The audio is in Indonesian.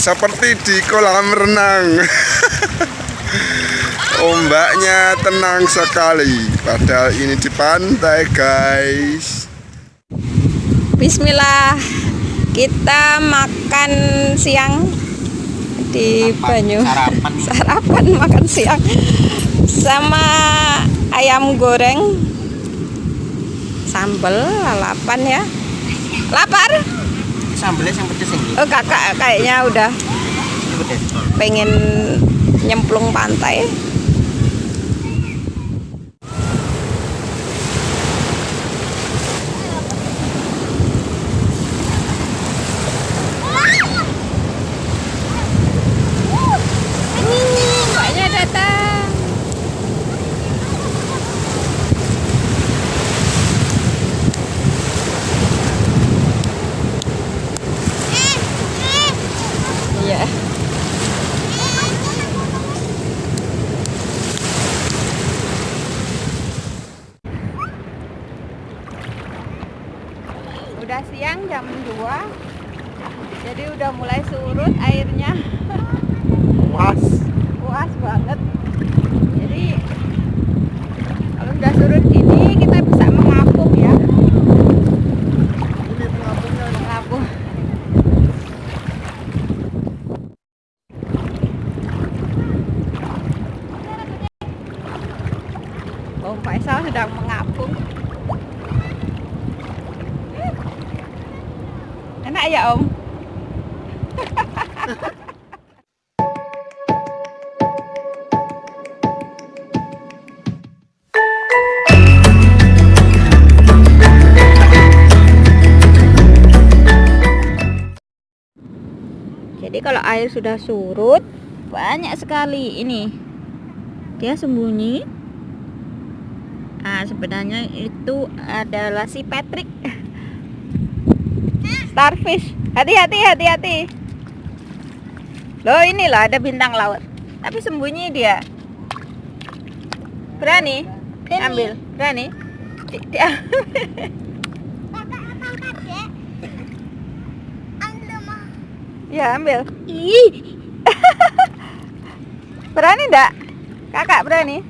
seperti di kolam renang. Ombaknya tenang sekali, padahal ini di pantai, guys. Bismillah. Kita makan siang di Banyu. Sarapan. Sarapan makan siang sama ayam goreng sambal lalapan ya. Lapar? Sambelnya yang pedes. Oh, kakak kayaknya udah pengen nyemplung pantai. Siang jam 2 Jadi udah mulai surut airnya. Was. Puas banget. Jadi Kalau udah surut ini kita bisa mengapung ya. Ini pengapungnya. Mengapung. Om Faisal sedang mengapung Enak ya Om? Jadi kalau air sudah surut banyak sekali ini dia sembunyi. Ah sebenarnya itu adalah si Patrick. Starfish. Hati-hati, hati-hati. Loh inilah ada bintang laut. Tapi sembunyi dia. Berani? Ambil. Berani? Di- Dia Ya ambil. Berani enggak? Kakak berani?